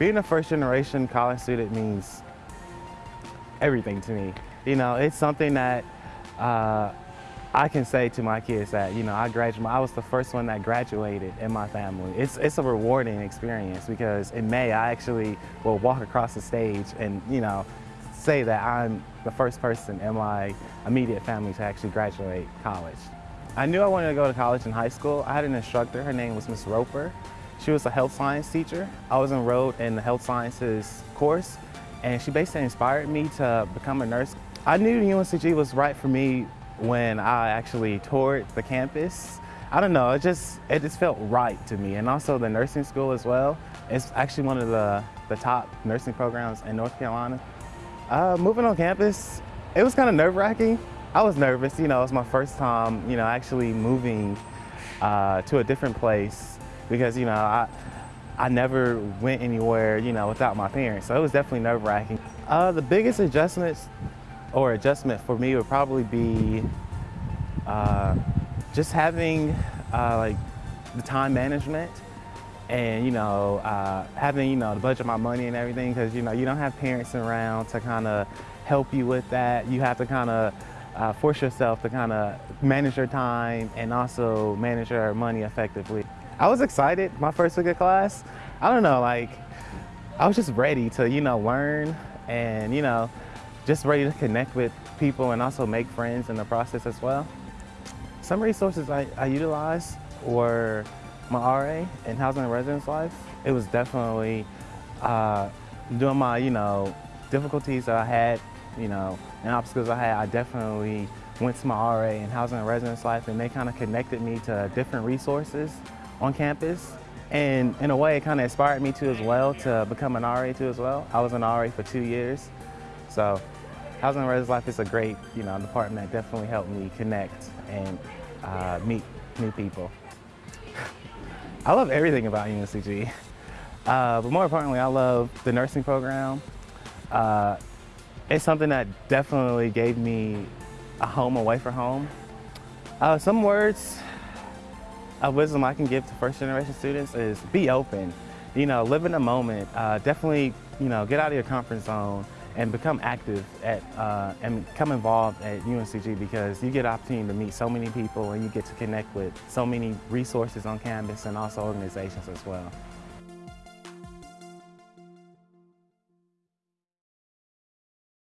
Being a first generation college student means everything to me. You know, it's something that uh, I can say to my kids that, you know, I graduated, I was the first one that graduated in my family. It's, it's a rewarding experience because in May, I actually will walk across the stage and, you know, say that I'm the first person in my immediate family to actually graduate college. I knew I wanted to go to college in high school. I had an instructor, her name was Miss Roper. She was a health science teacher. I was enrolled in the health sciences course and she basically inspired me to become a nurse. I knew UNCG was right for me when I actually toured the campus. I don't know, it just, it just felt right to me. And also the nursing school as well. It's actually one of the, the top nursing programs in North Carolina. Uh, moving on campus, it was kind of nerve wracking. I was nervous, you know, it was my first time, you know, actually moving uh, to a different place because, you know, I, I never went anywhere, you know, without my parents. So it was definitely nerve wracking. Uh, the biggest adjustments or adjustment for me would probably be uh, just having uh, like the time management and you know uh, having you know to budget of my money and everything because you know you don't have parents around to kind of help you with that you have to kind of uh, force yourself to kind of manage your time and also manage your money effectively I was excited my first week of class I don't know like I was just ready to you know learn and you know just ready to connect with people and also make friends in the process as well. Some resources I, I utilized were my RA in housing and residence life. It was definitely uh, doing my, you know, difficulties that I had, you know, and obstacles I had, I definitely went to my RA in housing and residence life and they kind of connected me to different resources on campus. And in a way, it kind of inspired me to as well to become an RA too as well. I was an RA for two years. So Housing and Residence Life is a great, you know, department that definitely helped me connect and uh, meet new people. I love everything about UNCG, uh, but more importantly, I love the nursing program. Uh, it's something that definitely gave me a home away from home. Uh, some words of wisdom I can give to first generation students is be open. You know, live in the moment. Uh, definitely, you know, get out of your comfort zone and become active at uh, and become involved at UNCG because you get opportunity to meet so many people and you get to connect with so many resources on campus and also organizations as well.